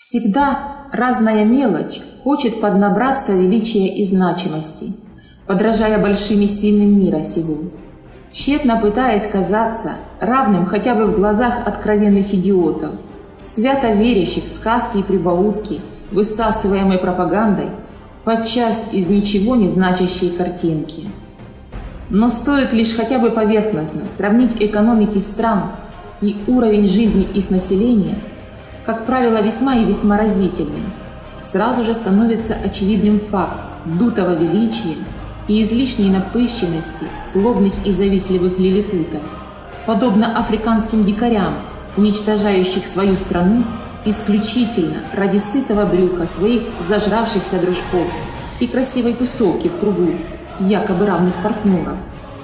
Всегда разная мелочь хочет поднабраться величия и значимости, подражая большим и сильным мира сего, тщетно пытаясь казаться равным хотя бы в глазах откровенных идиотов, свято верящих в сказки и прибаутки, высасываемой пропагандой, подчас из ничего не значащей картинки. Но стоит лишь хотя бы поверхностно сравнить экономики стран и уровень жизни их населения, как правило, весьма и весьма разительный, сразу же становится очевидным факт дутого величия и излишней напыщенности злобных и завистливых лилипутов, подобно африканским дикарям, уничтожающих свою страну исключительно ради сытого брюха своих зажравшихся дружков и красивой тусовки в кругу якобы равных партнеров,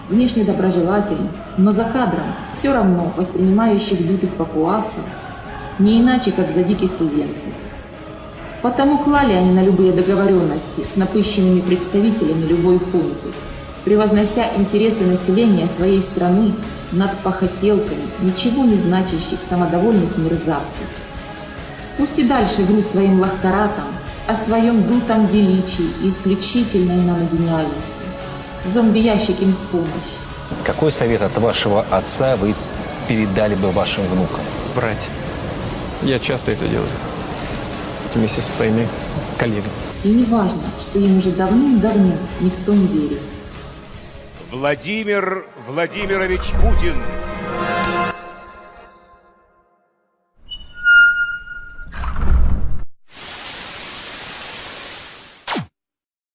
внешне доброжелательных, но за кадром все равно воспринимающих дутых папуасов, не иначе, как за диких туземцев. Потому клали они на любые договоренности с напыщенными представителями любой хунты, превознося интересы населения своей страны над похотелками ничего не значащих самодовольных мерзавцев. Пусть и дальше врут своим лахтаратам о своем дутом величии и исключительной наногениальности. Зомби-ящик им в помощь. Какой совет от вашего отца вы передали бы вашим внукам? Врать. Я часто это делаю. Вместе со своими коллегами. И не важно, что им уже давным-давно никто не верит. Владимир Владимирович Путин